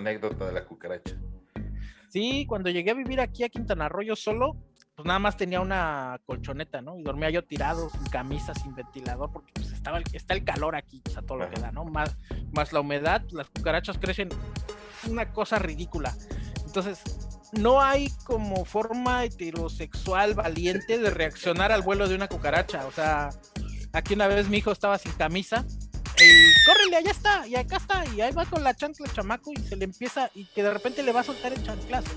anécdota de la cucaracha. Sí, cuando llegué a vivir aquí a Quintana Roo yo solo, pues nada más tenía una colchoneta, ¿no? Y dormía yo tirado, sin camisa, sin ventilador, porque pues estaba el, está el calor aquí, o sea, todo lo que da, ¿no? Más, más la humedad, las cucarachas crecen una cosa ridícula. Entonces, no hay como forma heterosexual valiente de reaccionar al vuelo de una cucaracha. O sea, aquí una vez mi hijo estaba sin camisa córrele, allá está, y acá está, y ahí va con la chancla el chamaco y se le empieza, y que de repente le va a soltar el chanclazo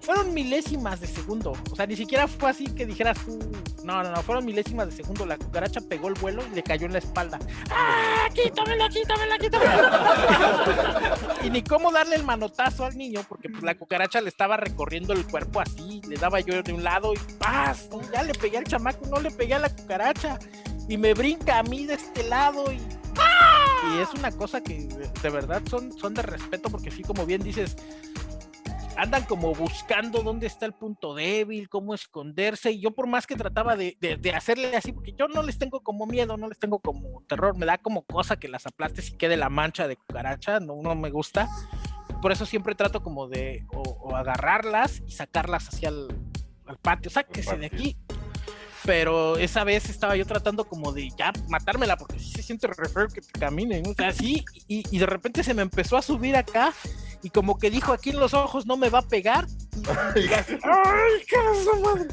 fueron milésimas de segundo. O sea, ni siquiera fue así que dijeras tú. No, no, no, fueron milésimas de segundo. La cucaracha pegó el vuelo y le cayó en la espalda. ¡Ah! ¡Quítamela, quítamela, quítamela! y ni cómo darle el manotazo al niño, porque pues, la cucaracha le estaba recorriendo el cuerpo así. Le daba yo de un lado y ¡paz! Ya le pegué al chamaco, no le pegué a la cucaracha. Y me brinca a mí de este lado y y es una cosa que de verdad son, son de respeto porque sí, como bien dices, andan como buscando dónde está el punto débil, cómo esconderse, y yo por más que trataba de, hacerle así, porque yo no les tengo como miedo, no les tengo como terror, me da como cosa que las aplastes y quede la mancha de cucaracha, no, no me gusta, por eso siempre trato como de o, agarrarlas y sacarlas hacia el patio, sáquese de aquí, pero esa vez estaba yo tratando como de ya matármela porque sí se siente re que te camine, o sea, así, y, y, de repente se me empezó a subir acá y como que dijo aquí en los ojos no me va a pegar. ¡Ay, qué madre!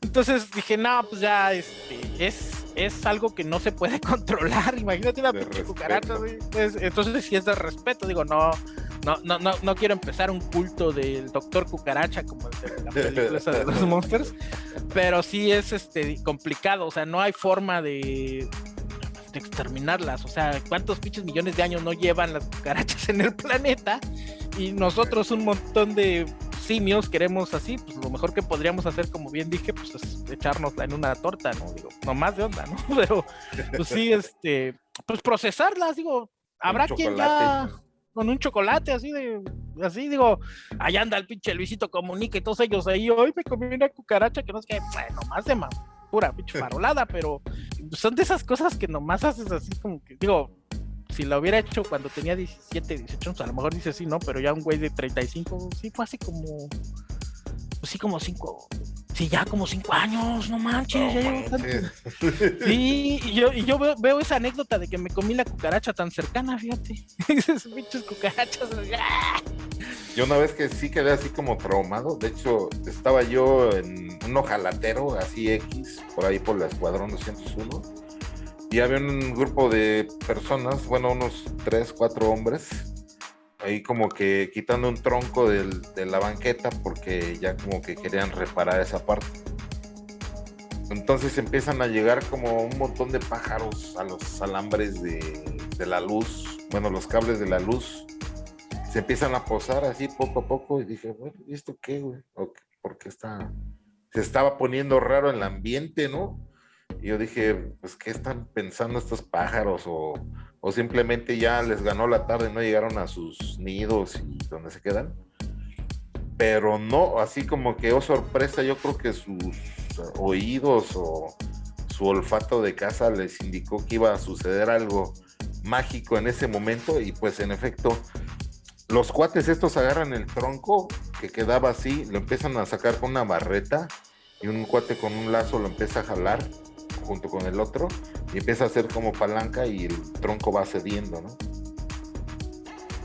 Entonces dije, no, pues ya este, es, es algo que no se puede controlar. Imagínate una pinche cucaracha. entonces sí es de respeto. Digo, no, no, no, no, no quiero empezar un culto del doctor cucaracha como el de la película de los monsters. Pero sí es este complicado. O sea, no hay forma de, de exterminarlas. O sea, ¿cuántos pinches millones de años no llevan las cucarachas en el planeta? Y nosotros un montón de simios queremos así, pues lo mejor que podríamos hacer, como bien dije, pues es echárnosla en una torta, ¿no? Digo, no más de onda, ¿no? Pero, pues sí, este, pues procesarlas, digo, habrá quien ya con un chocolate así de, así digo, allá anda el pinche Luisito Comunica y todos ellos ahí, hoy me comí una cucaracha que no es que, bueno, más de más pura pinche farolada, pero son de esas cosas que nomás haces así como que, digo, si lo hubiera hecho cuando tenía 17, 18 años, a lo mejor dice sí, ¿no? Pero ya un güey de 35, sí fue así como, pues sí, como 5, sí, ya como 5 años, no manches, ya Sí, y yo, y yo veo, esa anécdota de que me comí la cucaracha tan cercana, fíjate, esas pinches cucarachas, ¡ah! Yo una vez que sí quedé así como traumado, de hecho estaba yo en un ojalatero, así X, por ahí por la Escuadrón 201, y había un grupo de personas, bueno, unos 3, 4 hombres, ahí como que quitando un tronco de la banqueta porque ya como que querían reparar esa parte. Entonces empiezan a llegar como un montón de pájaros a los alambres de, la luz, bueno, los cables de la luz se empiezan a posar así poco a poco y dije, bueno, ¿y esto qué, güey? Porque está, se estaba poniendo raro el ambiente, ¿no? Y yo dije, pues, ¿qué están pensando estos pájaros? O, o simplemente ya les ganó la tarde, no llegaron a sus nidos y donde se quedan. Pero no, así como que, oh sorpresa, yo creo que sus oídos o su olfato de casa les indicó que iba a suceder algo mágico en ese momento y pues en efecto los cuates estos agarran el tronco que quedaba así, lo empiezan a sacar con una barreta y un cuate con un lazo lo empieza a jalar junto con el otro empieza a hacer como palanca y el tronco va cediendo, ¿no?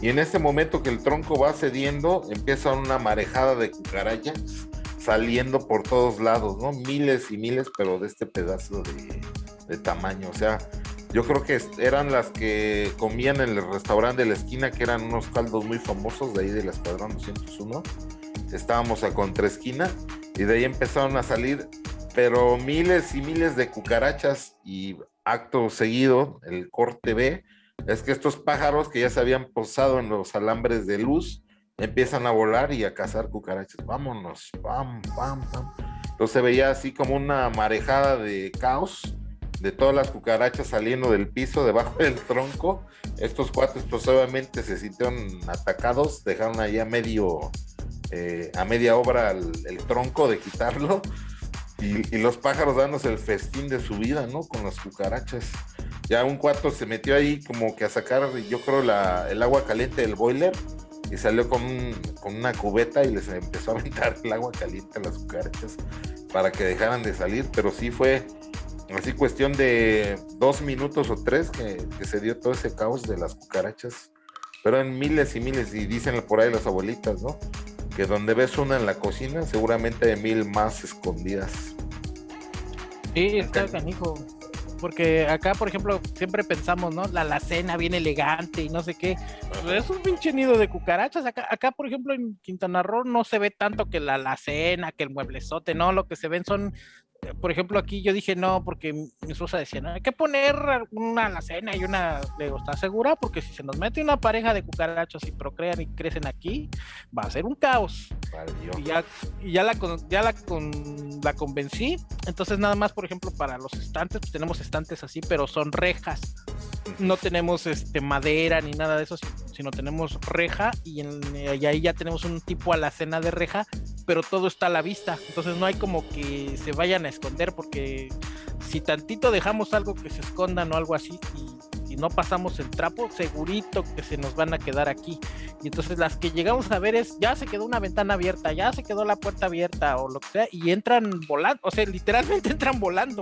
Y en ese momento que el tronco va cediendo, empieza una marejada de cucarachas saliendo por todos lados, ¿no? Miles y miles, pero de este pedazo de, de tamaño. O sea, yo creo que eran las que comían en el restaurante de la esquina, que eran unos caldos muy famosos de ahí del Escuadrón 201. Estábamos a contraesquina y de ahí empezaron a salir, pero miles y miles de cucarachas y acto seguido, el corte B, es que estos pájaros que ya se habían posado en los alambres de luz, empiezan a volar y a cazar cucarachas. Vámonos, pam, pam, pam. Entonces se veía así como una marejada de caos de todas las cucarachas saliendo del piso debajo del tronco. Estos cuates pues obviamente se sintieron atacados, dejaron ahí a medio, eh, a media obra el, tronco de quitarlo. Y, los pájaros dándose el festín de su vida, ¿no? Con las cucarachas. ya un cuarto se metió ahí como que a sacar, yo creo, la, el agua caliente del boiler y salió con, con una cubeta y les empezó a aventar el agua caliente a las cucarachas para que dejaran de salir, pero sí fue así cuestión de dos minutos o tres que, que se dio todo ese caos de las cucarachas, pero en miles y miles, y dicen por ahí las abuelitas, ¿no? Que donde ves una en la cocina, seguramente hay mil más escondidas. Sí, está canijo. Porque acá, por ejemplo, siempre pensamos, ¿no? La alacena bien elegante y no sé qué. Es un pinche nido de cucarachas. Acá, acá, por ejemplo, en Quintana Roo no se ve tanto que la alacena, que el mueblezote, no. Lo que se ven son por ejemplo, aquí yo dije no, porque mi esposa decía, no, hay que poner una alacena y una, le digo, ¿estás segura? Porque si se nos mete una pareja de cucarachos y procrean y crecen aquí, va a ser un caos. Y ya, y ya, la, ya la, con, la convencí, entonces nada más, por ejemplo, para los estantes, pues tenemos estantes así, pero son rejas. No tenemos este madera ni nada de eso, sino tenemos reja y, en, y ahí ya tenemos un tipo alacena de reja pero todo está a la vista. Entonces no hay como que se vayan a esconder porque si tantito dejamos algo que se escondan o algo así y, no pasamos el trapo, segurito que se nos van a quedar aquí. Y entonces las que llegamos a ver es, ya se quedó una ventana abierta, ya se quedó la puerta abierta o lo que sea, y entran volando, o sea, literalmente entran volando,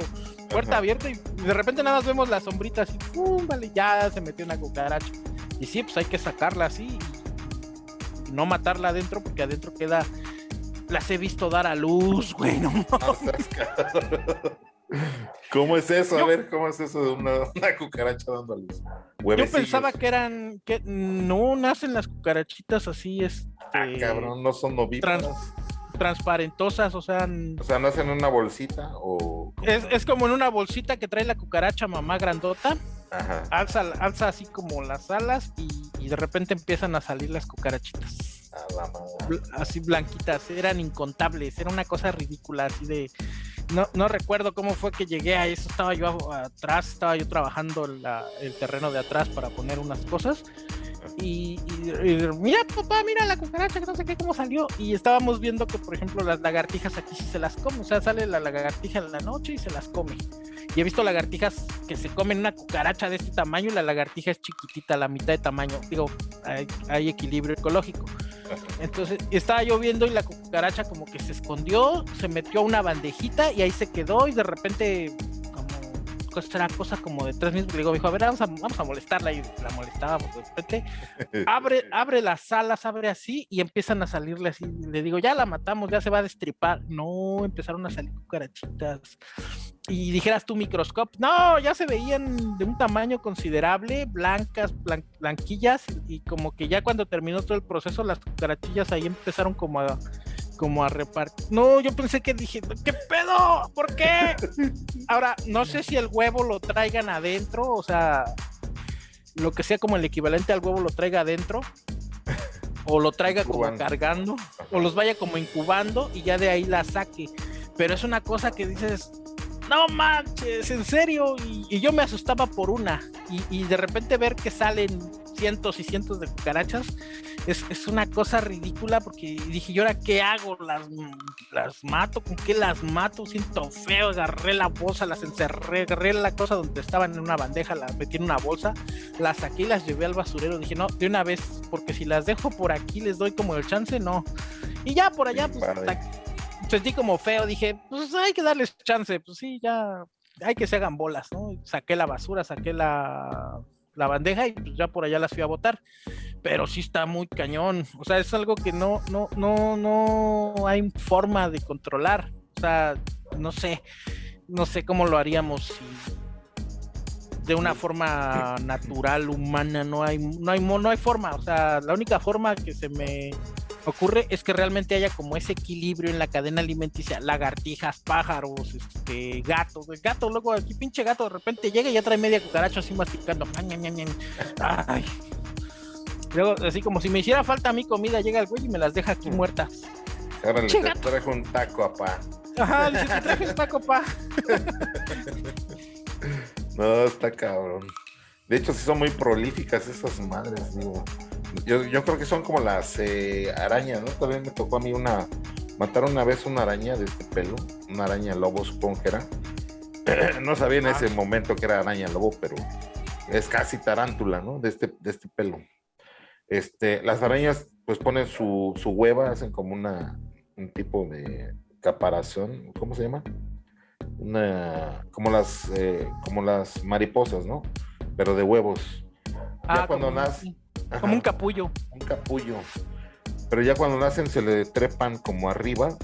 puerta abierta y de repente nada más vemos las sombritas y ¡pum! Vale, ya se metió una cucaracha. Y sí, pues hay que sacarla así y no matarla adentro porque adentro queda las he visto dar a luz, güey, no. ¿Cómo es eso? A ver, ¿cómo es eso de una, cucaracha dando a luz? Yo pensaba que eran, que no nacen las cucarachitas así, es. Este, ah, cabrón, no son novitas. transparentosas, o sea. O sea, ¿nacen en una bolsita o...? Es, es, como en una bolsita que trae la cucaracha mamá grandota. Ajá. Alza, alza así como las alas y, y de repente empiezan a salir las cucarachitas así blanquitas, eran incontables, era una cosa ridícula, así de... No, no recuerdo cómo fue que llegué a eso, estaba yo atrás, estaba yo trabajando el terreno de atrás para poner unas cosas. Y, mira papá, mira la cucaracha, que no sé qué, cómo salió. Y estábamos viendo que, por ejemplo, las lagartijas aquí sí se las come. O sea, sale la lagartija en la noche y se las come. Y he visto lagartijas que se comen una cucaracha de este tamaño y la lagartija es chiquitita, la mitad de tamaño. Digo, hay equilibrio ecológico. Entonces estaba lloviendo y la cucaracha como que se escondió, se metió a una bandejita y ahí se quedó y de repente era cosa como de tres minutos, le digo, dijo, a ver, vamos a, vamos a molestarla y la molestábamos de repente, abre, abre las alas, abre así y empiezan a salirle así, le digo, ya la matamos, ya se va a destripar, no, empezaron a salir cucarachitas y dijeras tu microscopio, no, ya se veían de un tamaño considerable, blancas, blanquillas, y como que ya cuando terminó todo el proceso, las cucarachillas ahí empezaron como a, como a repartir. No, yo pensé que dije, ¿qué pedo? ¿Por qué? Ahora, no sé si el huevo lo traigan adentro, o sea, lo que sea como el equivalente al huevo lo traiga adentro, o lo traiga como cargando, o los vaya como incubando y ya de ahí la saque. Pero es una cosa que dices, no manches, en serio. Y, yo me asustaba por una. Y, de repente ver que salen cientos y cientos de cucarachas es, una cosa ridícula porque dije, ¿yo ahora qué hago? ¿Las, ¿Las mato? ¿Con qué las mato? Siento feo, agarré la bolsa, las encerré, agarré la cosa donde estaban en una bandeja, la metí en una bolsa, las saqué y las llevé al basurero. Dije, no, de una vez, porque si las dejo por aquí les doy como el chance, no. Y ya por allá, pues sentí como feo, dije, pues hay que darles chance, pues sí, ya hay que se hagan bolas, ¿no? Saqué la basura, saqué la, la bandeja y pues ya por allá las fui a botar. Pero sí está muy cañón. O sea, es algo que no, no, no, no hay forma de controlar. O sea, no sé, no sé cómo lo haríamos si de una forma natural, humana, no hay, no hay, no hay forma. O sea, la única forma que se me ocurre es que realmente haya como ese equilibrio en la cadena alimenticia, lagartijas, pájaros, este, gatos, el gato, luego aquí pinche gato de repente llega y ya trae media cucaracha así masticando. Ay. Luego, así como si me hiciera falta a mi comida, llega el güey y me las deja aquí muertas. Ahora te trajo un taco, apá. Ajá, dice, te traje un taco, pa. no, está cabrón. De hecho, sí son muy prolíficas esas madres, digo. Yo, yo creo que son como las eh, arañas, ¿no? También me tocó a mí una, matar una vez una araña de este pelo, una araña lobo supongo que era. no sabía en ese ah. momento que era araña lobo, pero es casi tarántula, ¿no? De este, de este pelo. Este, las arañas pues ponen su, su hueva, hacen como una, un tipo de caparazón, ¿cómo se llama? Una, como las, eh, como las mariposas, ¿no? Pero de huevos. Ah, cuando como, como un capullo. Un capullo. Pero ya cuando nacen se le trepan como arriba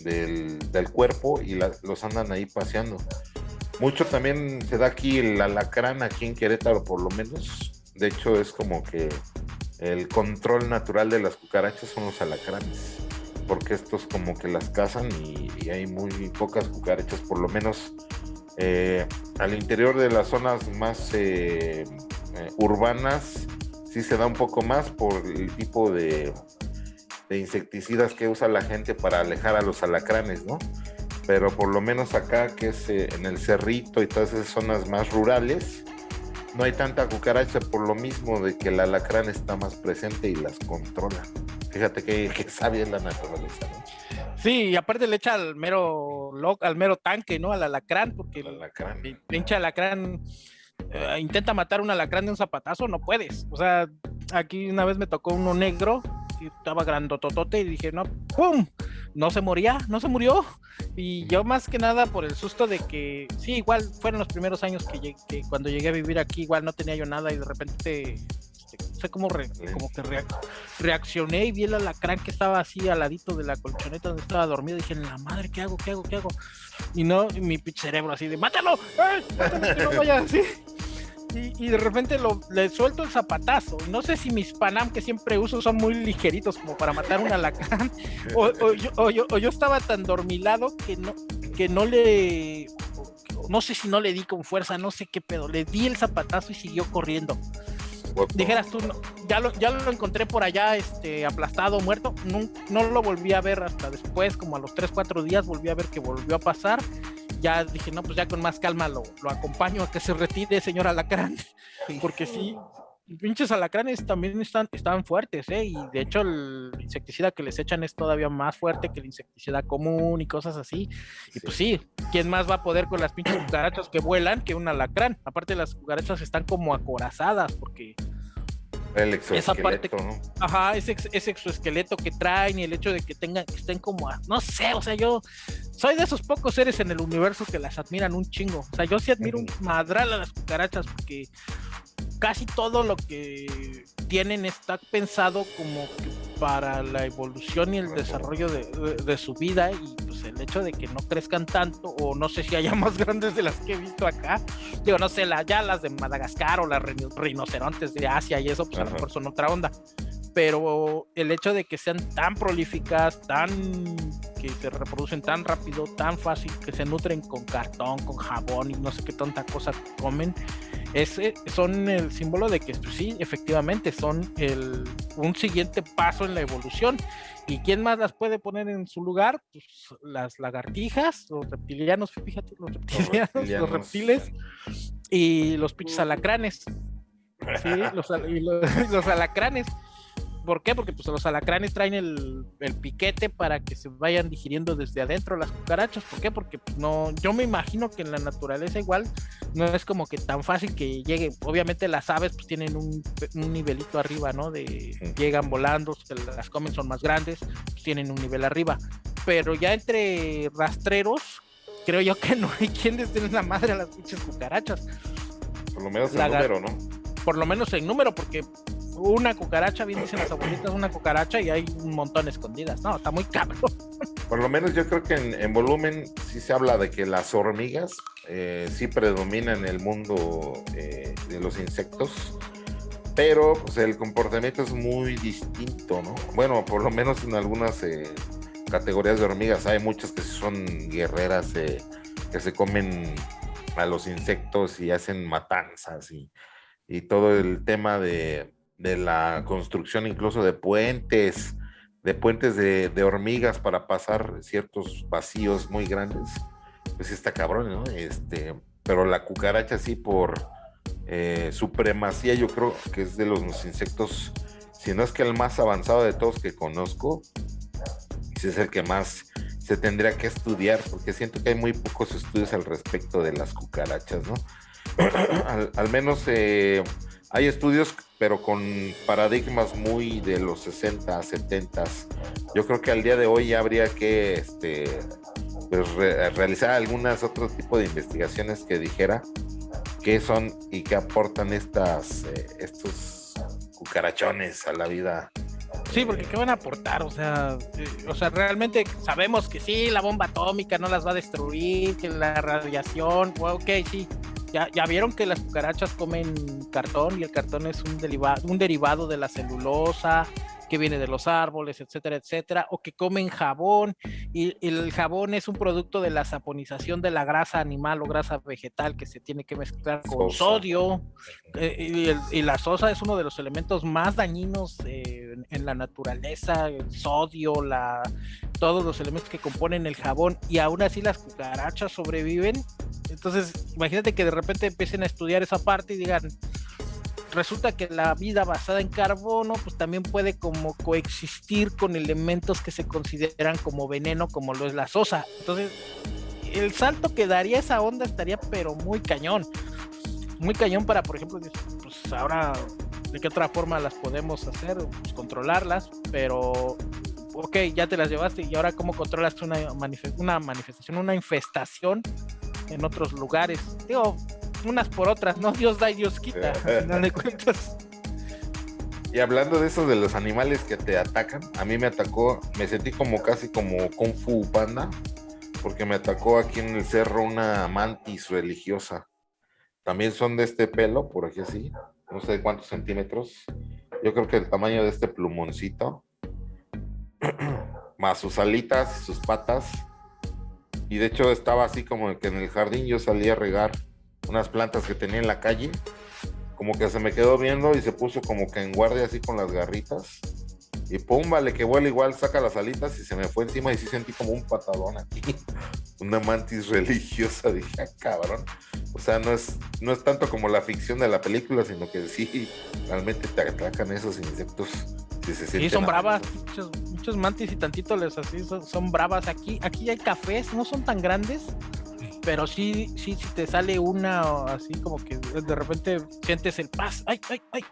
del, del cuerpo y los andan ahí paseando. Mucho también se da aquí el alacrán, aquí en Querétaro por lo menos. De hecho es como que el control natural de las cucarachas son los alacranes, porque estos como que las cazan y, hay muy pocas cucarachas, por lo menos eh, al interior de las zonas más eh, eh, urbanas sí se da un poco más por el tipo de, de insecticidas que usa la gente para alejar a los alacranes, ¿no? Pero por lo menos acá, que es eh, en el cerrito y todas esas zonas más rurales, no hay tanta cucaracha por lo mismo de que el alacrán está más presente y las controla. Fíjate que, que sabia la naturaleza, ¿no? Sí, y aparte le echa al mero al mero tanque, ¿no? Al alacrán, porque el alacrán. el pinche alacrán eh, intenta matar un alacrán de un zapatazo, no puedes. O sea, aquí una vez me tocó uno negro estaba grandototote y dije, no, ¡pum! No se moría, no se murió. Y yo más que nada por el susto de que, sí, igual fueron los primeros años que, cuando llegué a vivir aquí, igual no tenía yo nada y de repente sé cómo, como que reaccioné y vi el alacrán que estaba así al ladito de la colchoneta donde estaba dormido. Y dije, la madre, ¿qué hago? ¿Qué hago? ¿Qué hago? Y no, mi cerebro así de, ¡mátalo! ¡Eh! ¡Mátalo que no vaya así! y, de repente lo, le suelto el zapatazo. No sé si mis Panam que siempre uso son muy ligeritos como para matar un alacrán, o, yo, yo, estaba tan dormilado que no, que no le, no sé si no le di con fuerza, no sé qué pedo, le di el zapatazo y siguió corriendo. Dijeras tú, ya lo, ya lo encontré por allá este, aplastado, muerto, no, no lo volví a ver hasta después, como a los 3, 4 días volví a ver que volvió a pasar. Ya dije, no, pues ya con más calma lo, lo acompaño a que se retire, señor Alacrán, porque sí, pinches alacranes también están, están fuertes, ¿eh? Y de hecho el insecticida que les echan es todavía más fuerte que el insecticida común y cosas así. Y pues sí, ¿quién más va a poder con las pinches cucarachas que vuelan que un alacrán? Aparte las cucarachas están como acorazadas porque el exoesqueleto, esa parte, ¿no? Ajá, ese, ese, exoesqueleto que traen y el hecho de que tengan, que estén como, no sé, o sea, yo soy de esos pocos seres en el universo que las admiran un chingo. O sea, yo sí admiro un madral a las cucarachas porque casi todo lo que tienen está pensado como para la evolución y el desarrollo de, su vida y pues el hecho de que no crezcan tanto o no sé si haya más grandes de las que he visto acá. Digo no sé la, ya las de Madagascar o las rinocerontes de Asia y eso pues a lo mejor son otra onda pero el hecho de que sean tan prolíficas tan que se reproducen tan rápido tan fácil que se nutren con cartón con jabón y no sé qué tanta cosa comen ese son el símbolo de que pues, sí, efectivamente son el, un siguiente paso en la evolución. ¿Y quién más las puede poner en su lugar? Pues las lagartijas, los reptilianos, fíjate, los reptilianos, los, reptiles y los pinches alacranes. Sí, los, los alacranes. ¿Por qué? Porque pues los alacranes traen el, piquete para que se vayan digiriendo desde adentro las cucarachas. ¿Por qué? Porque pues, no, yo me imagino que en la naturaleza igual no es como que tan fácil que llegue. Obviamente las aves pues tienen un, nivelito arriba, ¿no? De llegan volando, se las comen, son más grandes, pues, tienen un nivel arriba. Pero ya entre rastreros, creo yo que no hay quien les la madre a las pinches cucarachas. Por lo menos en número, ¿no? Por lo menos en número, porque una cucaracha, bien dicen las abuelitas, una cucaracha y hay un montón escondidas. No, está muy cabrón. Por lo menos yo creo que en, volumen sí se habla de que las hormigas eh, sí predominan en el mundo eh, de los insectos, pero pues, el comportamiento es muy distinto, ¿no? Bueno, por lo menos en algunas eh, categorías de hormigas hay muchas que son guerreras que se comen a los insectos y hacen matanzas y, y todo el tema de, de la construcción incluso de puentes, de puentes de, hormigas para pasar ciertos vacíos muy grandes, pues está cabrón, ¿no? Este, pero la cucaracha sí por eh, supremacía yo creo que es de los insectos, si no es que el más avanzado de todos que conozco, si es el que más se tendría que estudiar, porque siento que hay muy pocos estudios al respecto de las cucarachas, ¿no? al, menos eh, hay estudios, pero con paradigmas muy de los 60, 70. Yo creo que al día de hoy habría que este, pues, realizar algunas otro tipo de investigaciones que dijera qué son y qué aportan estas, eh, estos cucarachones a la vida Sí, porque ¿qué van a aportar? O sea, eh, o sea, realmente sabemos que sí, la bomba atómica no las va a destruir, que la radiación, ok, sí. Ya, ya vieron que las cucarachas comen cartón y el cartón es un, un derivado de la celulosa, que viene de los árboles, etcétera, etcétera, o que comen jabón, y, el jabón es un producto de la saponización de la grasa animal o grasa vegetal que se tiene que mezclar con sodio, eh, y, la sosa es uno de los elementos más dañinos eh, en, la naturaleza, el sodio, la, todos los elementos que componen el jabón, y aún así las cucarachas sobreviven. Entonces, imagínate que de repente empiecen a estudiar esa parte y digan, resulta que la vida basada en carbono pues también puede como coexistir con elementos que se consideran como veneno como lo es la sosa. Entonces, el salto que daría esa onda estaría pero muy cañón. Muy cañón para, por ejemplo, pues ahora de qué otra forma las podemos hacer, pues controlarlas, pero ok, ya te las llevaste y ahora cómo controlas una, una manifestación, una infestación en otros lugares. Digo, unas por otras, ¿no? Dios da y Dios quita, al final de cuentas. Y hablando de eso de los animales que te atacan, a mí me atacó, me sentí como casi como Kung Fu Panda, porque me atacó aquí en el cerro una mantis religiosa. También son de este pelo, por aquí así, no sé cuántos centímetros. Yo creo que el tamaño de este plumoncito, más sus alitas, sus patas. Y de hecho estaba así como que en el jardín yo salía a regar unas plantas que tenía en la calle, como que se me quedó viendo y se puso como que en guardia así con las garritas. Y pum, vale, que vuela igual, saca las alitas y se me fue encima y sí sentí como un patadón aquí. Una mantis religiosa, dije, ah, cabrón. O sea, no es, no es tanto como la ficción de la película, sino que sí, realmente te atacan esos insectos. Si sí, son bravas, muchos, mantis y tantito les así, son, son, bravas. Aquí, aquí hay cafés, no son tan grandes, pero sí, sí, si te sale una así como que de repente sientes el paz, ay, ay, ay.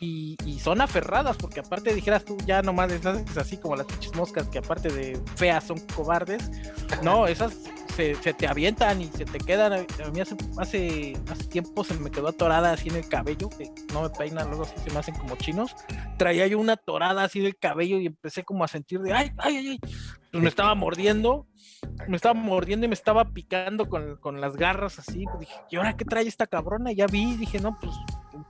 Y, son aferradas, porque aparte dijeras tú, ya nomás les haces así como las pinches moscas, que aparte de feas son cobardes. No, esas se, te avientan y se te quedan. A mí hace, hace, tiempo se me quedó atorada así en el cabello, que no me peinan, luego así se me hacen como chinos. Traía yo una torada así del cabello y empecé como a sentir de, ay, ay, ay, pues me estaba mordiendo me estaba mordiendo y me estaba picando con, las garras así. Pues dije, ¿y ahora qué trae esta cabrona? ya vi, dije, no, pues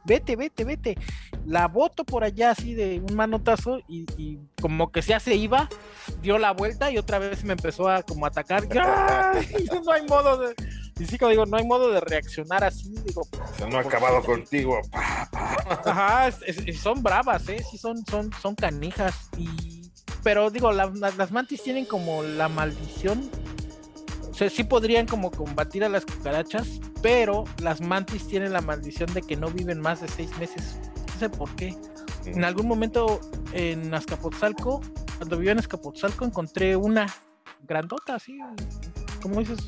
vete, vete, vete. La boto por allá así de un manotazo y, como que ya se iba, dio la vuelta y otra vez me empezó a como atacar. No hay modo de... Y sí, como digo, no hay modo de reaccionar así, digo. no ha acabado contigo. Ajá, son bravas, ¿eh? Sí, son, son, son canijas y pero digo, las mantis tienen como la maldición. O sea, sí podrían como combatir a las cucarachas, pero las mantis tienen la maldición de que no viven más de seis meses. No sé por qué. En algún momento en Azcapotzalco, cuando vivía en Azcapotzalco, encontré una grandota, así, como dices,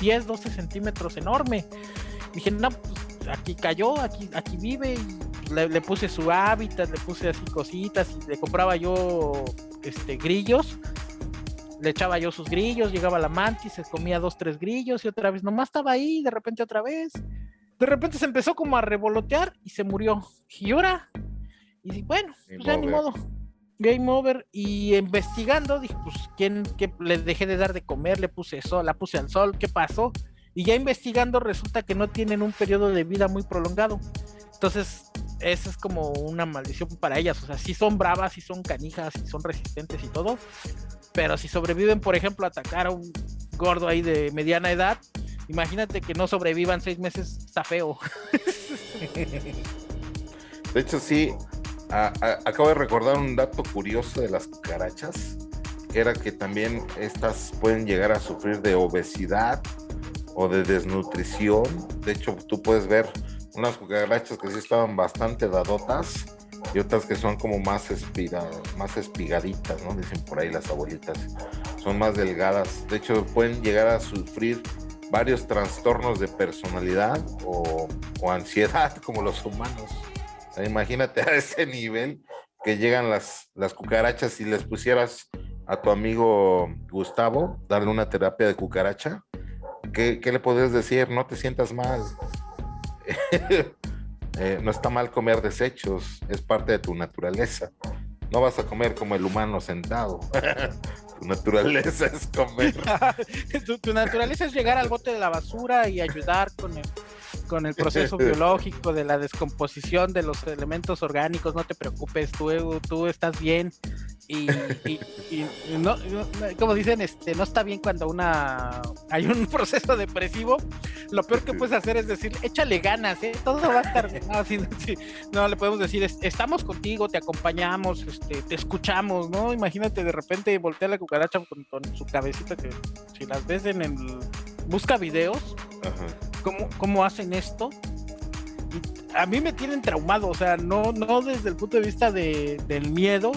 10, 12 centímetros, enorme. Dije, no, pues aquí cayó, aquí, aquí vive, y le, puse su hábitat, le puse así cositas, y le compraba yo este, grillos. Le echaba yo sus grillos, llegaba la mantis, se comía dos, tres grillos y otra vez nomás estaba ahí, de repente otra vez. De repente se empezó como a revolotear y se murió. Y ahora, y bueno, pues ya ni modo. Game over. Y investigando, dije, pues, ¿quién que le dejé de dar de comer? Le puse sol, la puse al sol, ¿qué pasó? Y ya investigando resulta que no tienen un periodo de vida muy prolongado. Entonces, esa es como una maldición para ellas. O sea, sí son bravas, sí son canijas, sí son resistentes y todo. Pero si sobreviven, por ejemplo, a atacar a un gordo ahí de mediana edad, imagínate que no sobrevivan seis meses, está feo. De hecho, sí, acabo de recordar un dato curioso de las cucarachas, era que también estas pueden llegar a sufrir de obesidad o de desnutrición. De hecho, tú puedes ver unas cucarachas que sí estaban bastante dadotas y otras que son como más, espiga, más espigaditas, ¿no? Dicen por ahí las abuelitas. Son más delgadas. De hecho, pueden llegar a sufrir varios trastornos de personalidad o, ansiedad como los humanos. imagínate a ese nivel que llegan las, las cucarachas y les pusieras a tu amigo Gustavo darle una terapia de cucaracha. ¿Qué, qué le podrías decir? No te sientas mal. Eh, no está mal comer desechos, es parte de tu naturaleza. No vas a comer como el humano sentado. tu naturaleza es comer. tu, naturaleza es llegar al bote de la basura y ayudar con el, con el proceso biológico de la descomposición de los elementos orgánicos. No te preocupes, tú, tú estás bien y, no, como dicen, este, no está bien cuando una hay un proceso depresivo. Lo peor que puedes hacer es decir, échale ganas, ¿eh? todo va a estar bien. No, le podemos decir, estamos contigo, te acompañamos, este, te escuchamos, ¿no? Imagínate de repente voltear la cucaracha con, su cabecita que si las ves en el busca videos, ¿cómo, hacen esto? a mí me tienen traumado, o sea, no, no desde el punto de vista de, del miedo,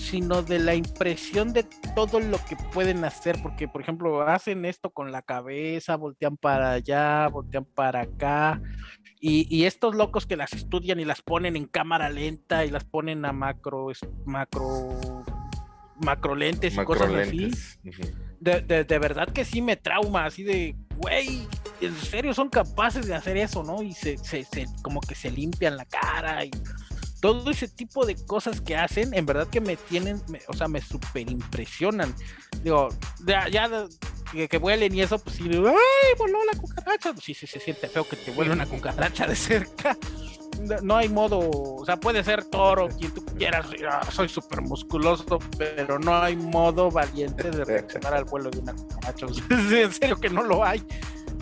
sino de la impresión de todo lo que pueden hacer, porque por ejemplo hacen esto con la cabeza, voltean para allá, voltean para acá, y, estos locos que las estudian y las ponen en cámara lenta y las ponen a macro, macro, macro lentes y cosas así. de, de, verdad que sí me trauma, así de, güey, en serio son capaces de hacer eso, ¿no? Y se, se, se como que se limpian la cara y todo ese tipo de cosas que hacen, en verdad que me tienen, o sea, me super impresionan. Digo, ya, que, vuelen y eso, pues sí, ¡ay, voló la cucaracha! Pues sí, sí, se siente feo que te vuele una cucaracha de cerca. No hay modo, o sea, puede ser toro, quien tú quieras, ah, soy súper musculoso, pero no hay modo valiente de reaccionar al vuelo de una cucaracha. en serio que no lo hay.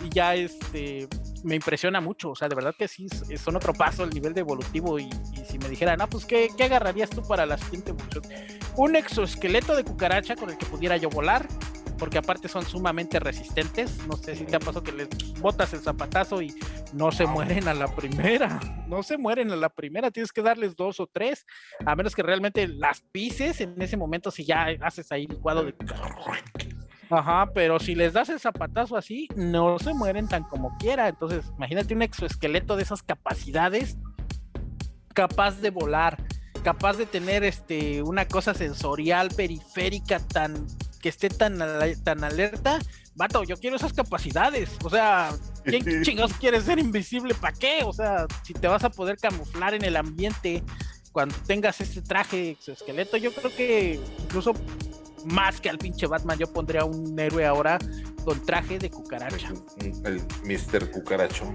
Y ya este, me impresiona mucho, o sea, de verdad que sí, son otro paso el nivel de evolutivo y, si me dijeran, no, pues ¿qué, ¿qué, agarrarías tú para la siguiente evolución? Un exoesqueleto de cucaracha con el que pudiera yo volar, porque aparte son sumamente resistentes, no sé si te ha pasado que les botas el zapatazo y no se mueren a la primera, no se mueren a la primera, tienes que darles dos o tres, a menos que realmente las pises en ese momento si ya haces ahí licuado de Ajá, pero si les das el zapatazo así, no se mueren tan como quiera. Entonces, imagínate un exoesqueleto de esas capacidades, capaz de volar, capaz de tener este una cosa sensorial periférica tan que esté tan, tan alerta. Vato, yo quiero esas capacidades. O sea, ¿quién chingados quiere ser invisible? ¿Para qué? O sea, si te vas a poder camuflar en el ambiente cuando tengas este traje exoesqueleto, yo creo que incluso más que al pinche Batman, yo pondría un héroe ahora con traje de cucaracha. El Mr. Cucarachón.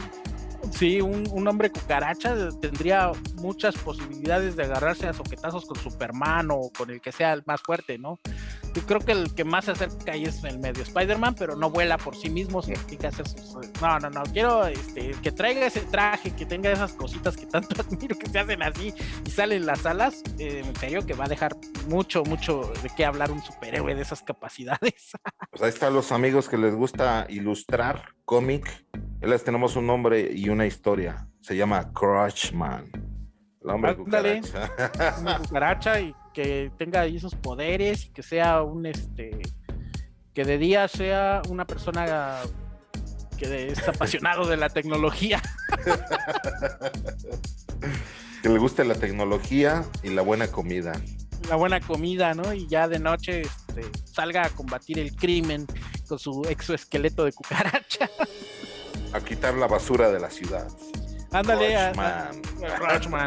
Sí, un, hombre cucaracha tendría muchas posibilidades de agarrarse a soquetazos con Superman o con el que sea el más fuerte, ¿no? Yo creo que el que más se acerca ahí es el medio Spider-Man, pero no vuela por sí mismo, que hacer sus... No, no, no, quiero este, que traiga ese traje, que tenga esas cositas que tanto admiro que se hacen así y salen las alas, eh, en serio que va a dejar mucho, mucho de qué hablar un superhéroe de esas capacidades. Pues ahí están los amigos que les gusta ilustrar cómic. Les tenemos un nombre y una historia. Se llama Crushman. El hombre cucaracha. Una cucaracha y que tenga ahí esos poderes y que sea un este que de día sea una persona que es apasionado de la tecnología. que le guste la tecnología y la buena comida. La buena comida, ¿no? Y ya de noche este, salga a combatir el crimen con su exoesqueleto de cucaracha. A quitar la basura de la ciudad. Ándale, a,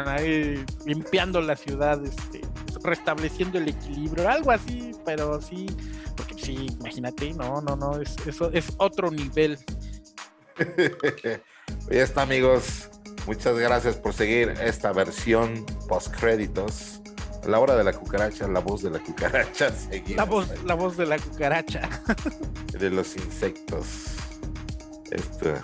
ahí limpiando la ciudad, este, restableciendo el equilibrio, algo así, pero sí, porque sí, imagínate, no, no, no, es, eso es otro nivel. ya está, amigos. Muchas gracias por seguir esta versión post créditos. la hora de la cucaracha, la voz de la cucaracha. la voz, la voz de la cucaracha. de los insectos. Esto.